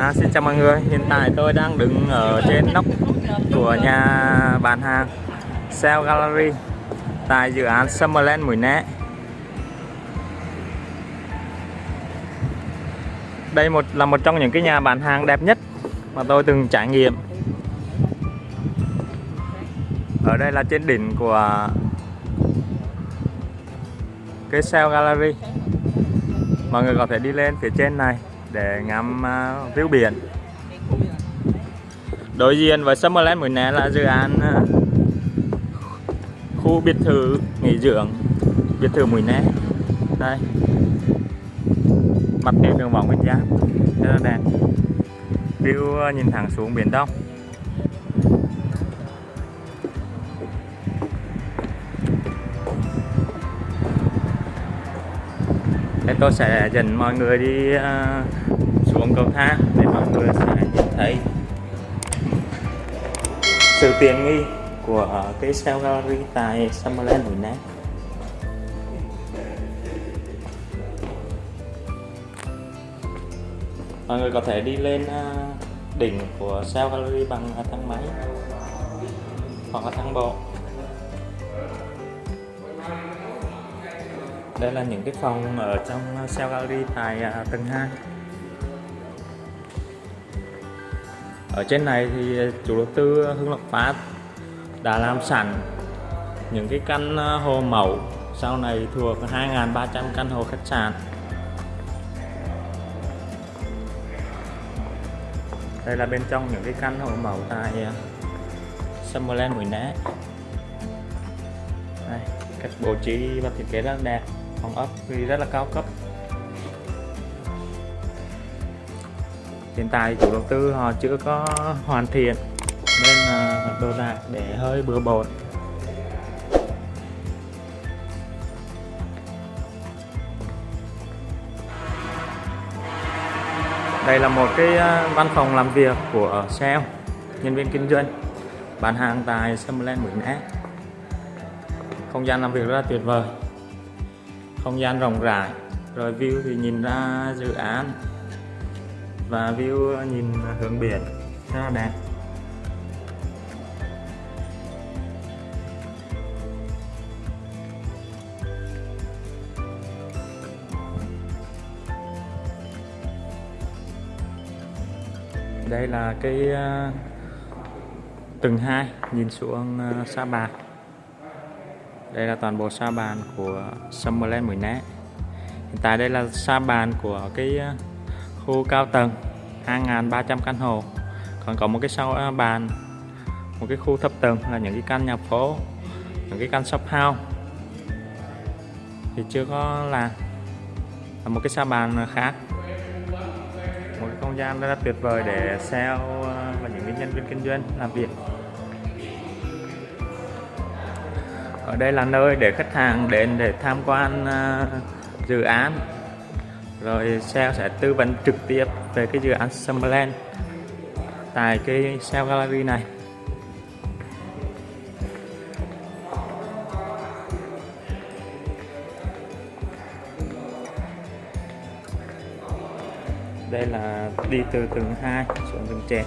À, xin chào mọi người, hiện tại tôi đang đứng ở trên nóc của nhà bán hàng Sale Gallery tại dự án Summerland Mũi Né. Đây một là một trong những cái nhà bán hàng đẹp nhất mà tôi từng trải nghiệm. Ở đây là trên đỉnh của cái Sale Gallery. Mọi người có thể đi lên phía trên này để ngắm uh, view biển. Đối diện với Summerland Mũi Né là dự án uh, khu biệt thự nghỉ dưỡng biệt thự Mũi Né. Đây. Mặt tiền đường võ Nguyên Giáp. Rất là đẹp. View à, nhìn thẳng xuống biển Đông. Tôi sẽ dẫn mọi người đi uh, xuống cầu thang để mọi người sẽ nhìn thấy sự tiện nghi của cái Cell Gallery tại Summerland Mũi Nam Mọi người có thể đi lên à, đỉnh của Cell Gallery bằng thang máy hoặc là thang bộ. Đây là những cái phòng ở trong ờ, Cell Gallery tại à, tầng 2 ở trên này thì ờ, chủ đầu tư Hưng Lộc Phát đã làm sẵn những cái căn ờ, hồ mẫu. Sau này thuộc 2.300 căn hộ khách sạn. Đây là bên trong những cái căn hộ mẫu tại Summerland Mũi Né đây, cách bố trí và thiết kế rất đẹp phòng ốc thì rất là cao cấp. Hiện tại chủ đầu tư họ chưa có hoàn thiện, nên là đồ đạc để hơi bừa bộn. Đây là một cái ờ, văn phòng làm việc của sale, nhân viên kinh doanh, bán hàng tại Summerland Mũi Né không gian làm việc rất là tuyệt vời không gian rộng rãi. Rồi view thì nhìn ra dự án. Và view nhìn hướng biển rất là đẹp. Đây là cái ờ, tầng 2 nhìn xuống ờ, Sa Bạc đây là toàn bộ sa bàn của Summerland Mũi Né. Hiện tại đây là sa bàn của cái ờ, khu cao tầng 2.300 căn hộ. Còn có một cái sau ờ, bàn, một cái khu thấp tầng là những cái căn nhà phố, những cái căn shop house. Thì chưa có là là một cái sa bàn khác. Một cái không gian rất là tuyệt vời để sale ờ, và những cái nhân viên kinh doanh làm việc. Ở đây là nơi để khách hàng đến để tham quan uh, dự án. Rồi sale sẽ tư vấn trực tiếp về cái dự án Summerland tại cái sale gallery này. Đây là đi từ tầng 2 xuống tầng trên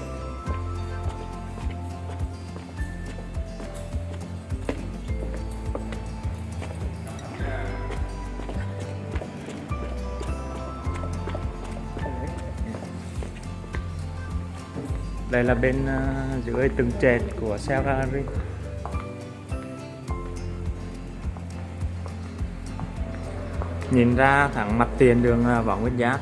đây là bên uh, dưới từng trệt của xe Ferrari nhìn ra thẳng mặt tiền đường Võ Nguyên Giáp.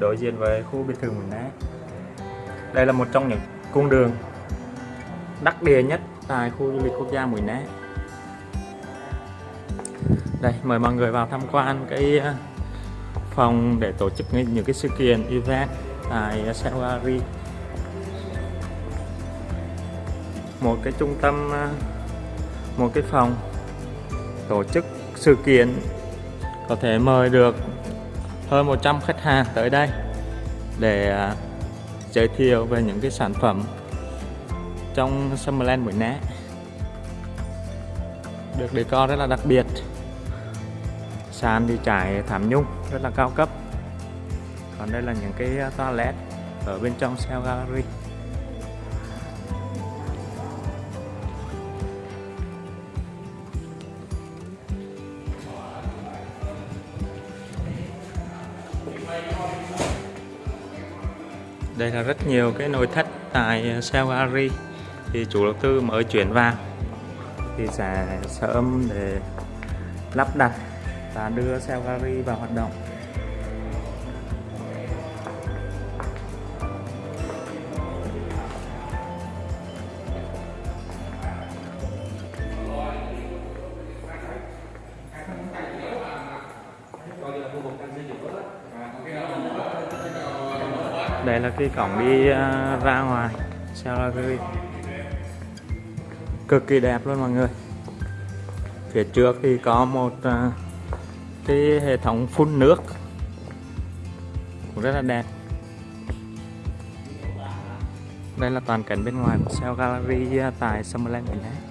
Đối diện với khu biệt thự Mũi Né đây là một trong những cung đường đắc địa nhất tại khu du lịch quốc gia Mũi Né đây mời mọi người vào tham quan cái à, phong phòng để tổ chức những cái sự kiện event à, tại Sewari một cái trung tâm à, một cái phòng tổ chức sự kiện có thể mời được hơn 100 khách hàng tới đây để à, giới thiệu về những cái sản phẩm trong Summerland Mũi Né được decor rất là đặc biệt sàn thì trải thảm nhung rất là cao cấp. Còn đây là những cái uh, toilet ở bên trong Cell Gallery. Đây là rất nhiều cái nội thất tại uh, Cell Gallery. Thì chủ đầu tư mới chuyển vào thì sẽ sớm để lắp đặt và đưa Cell Gallery vào hoạt động. Đây là cái cổng đi à, ra ngoài Cell Gallery cực kỳ đẹp luôn mọi người. Phía trước thì có một uh, cái hệ thống phun nước. Cũng rất là đẹp. Đây là toàn cảnh bên ngoài của Cell Gallery à, tại Summerland Việt Nam